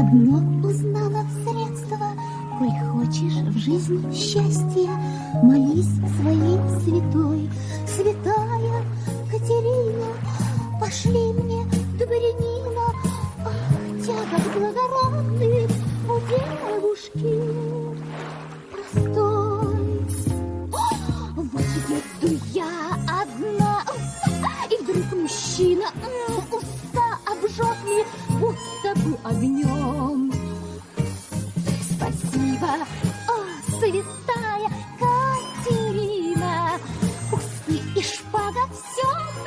одно узнала средство. Коль хочешь в жизни счастья, молись своей святой. Святая Катерина, пошли мне дворянина. Ах, тягот благородный у девушки простой. Вот еду огнем. Спасибо, о, святая Катерина, усы и шпага все